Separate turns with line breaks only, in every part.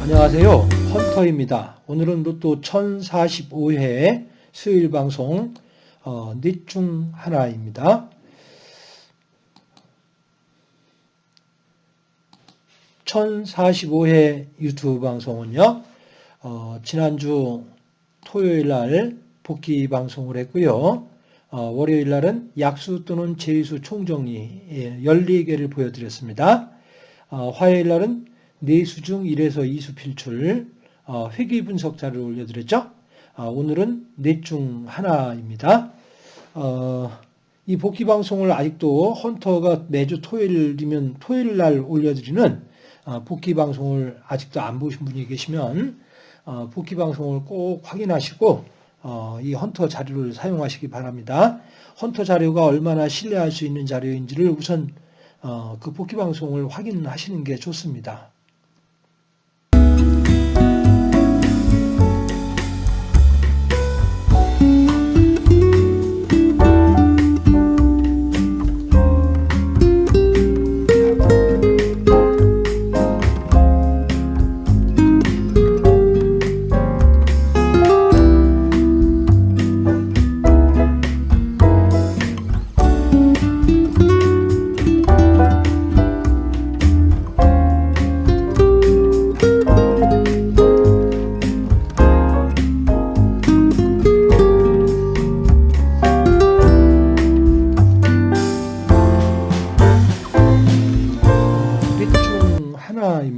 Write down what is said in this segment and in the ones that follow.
안녕하세요. 헌터입니다. 오늘은 로또 1045회 수요일 방송 어, 넷중 하나입니다. 1045회 유튜브 방송은요. 어, 지난주 토요일 날 복귀 방송을 했고요. 어, 월요일 날은 약수 또는 제수 총정리 예, 14개를 보여드렸습니다. 어, 화요일 날은 내수 중 1에서 2수 필출 어, 회귀 분석자를 올려드렸죠. 어, 오늘은 넷중 하나입니다. 어, 이 복귀 방송을 아직도 헌터가 매주 토요일이면 토요일 날 올려드리는 어, 복귀 방송을 아직도 안 보신 분이 계시면 어, 복귀 방송을 꼭 확인하시고 어, 이 헌터 자료를 사용하시기 바랍니다. 헌터 자료가 얼마나 신뢰할 수 있는 자료인지를 우선 어, 그 복귀 방송을 확인하시는 게 좋습니다.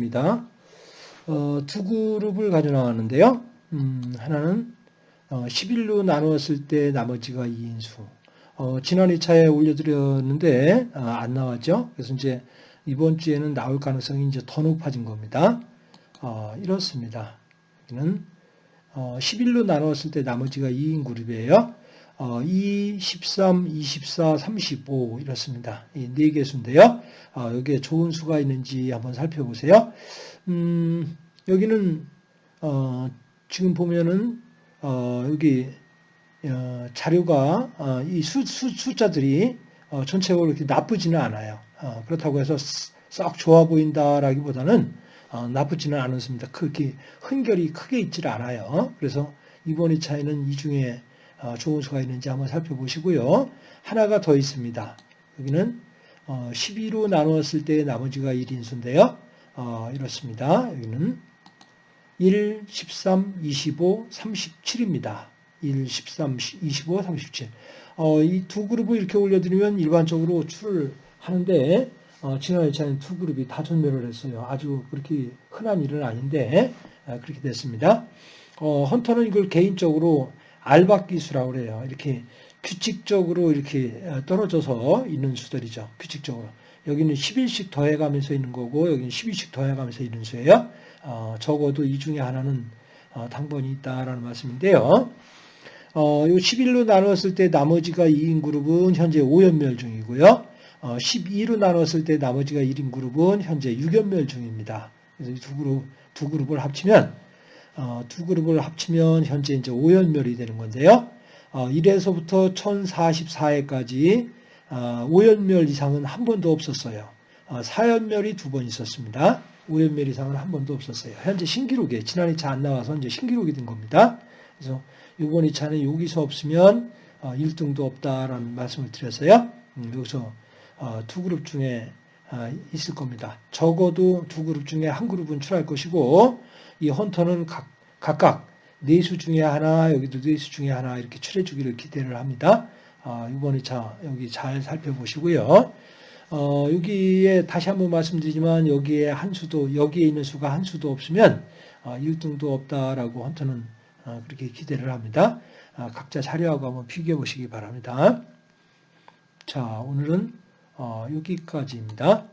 하나입니다. 어, 두 그룹을 가져 나왔는데요. 음, 하나는 어, 11로 나누었을 때 나머지가 2인수. 어, 지난 2차에 올려드렸는데 아, 안 나왔죠. 그래서 이제 이번 주에는 나올 가능성이 이제 더 높아진 겁니다. 어, 이렇습니다. 여기는 어, 11로 나누었을 때 나머지가 2인 그룹이에요. 어, 2, 13, 24, 35 이렇습니다. 이 네 개 수인데요. 어, 여기에 좋은 수가 있는지 한번 살펴보세요. 음, 여기는 어, 지금 보면은 어, 여기 어, 자료가 어, 이 수, 수, 숫자들이 어, 전체적으로 이렇게 나쁘지는 않아요. 어, 그렇다고 해서 썩 좋아 보인다라기보다는 어, 나쁘지는 않습니다. 크게 흔결이 크게 있질 않아요. 그래서 이번 2차에는 이 중에 어, 좋은 수가 있는지 한번 살펴보시고요. 하나가 더 있습니다. 여기는 12로 나누었을 때 나머지가 1인수인데요. 어, 이렇습니다. 여기는 1, 13, 25, 37입니다. 1, 13, 25, 37. 어, 이 두 그룹을 이렇게 올려드리면 일반적으로 출을 하는데 어, 지난 2차는 두 그룹이 다 전멸을 했어요. 아주 그렇게 흔한 일은 아닌데 아, 그렇게 됐습니다. 어, 헌터는 이걸 개인적으로 알박 기수라고 그래요. 이렇게 규칙적으로 이렇게 떨어져서 있는 수들이죠. 규칙적으로. 여기는 10일씩 더해가면서 있는 거고 여기는 10일씩 더해가면서 있는 수예요. 어, 적어도 이 중에 하나는 어, 당번이 있다라는 말씀인데요. 어, 요 11로 나눴을 때 나머지가 2인 그룹은 현재 5연멸 중이고요. 어, 12로 나눴을 때 나머지가 1인 그룹은 현재 6연멸 중입니다. 그래서 이두 그룹, 두 그룹을 합치면 어, 두 그룹을 합치면 현재 이제 5연멸이 되는 건데요. 어, 1에서부터 1044회까지 어, 5연멸 이상은 한 번도 없었어요. 어, 4연멸이 두 번 있었습니다. 5연멸 이상은 한 번도 없었어요. 현재 신기록에 지난 2차 안 나와서 이제 신기록이 된 겁니다. 그래서 이번 2차는 여기서 없으면 어, 1등도 없다라는 말씀을 드렸어요. 음, 여기서 어, 두 그룹 중에 어, 있을 겁니다. 적어도 두 그룹 중에 한 그룹은 출할 것이고 이 헌터는 각, 각각 네수 중에 하나, 여기도 네수 중에 하나 이렇게 출해 주기를 기대를 합니다. 아, 이번 2차 여기 잘 살펴보시고요. 어, 여기에 다시 한번 말씀드리지만 여기에 한 수도 여기에 있는 수가 한 수도 없으면 어, 1등도 없다라고 헌터는 어, 그렇게 기대를 합니다. 아, 각자 자료하고 한번 비교해 보시기 바랍니다. 자, 오늘은 어, 여기까지입니다.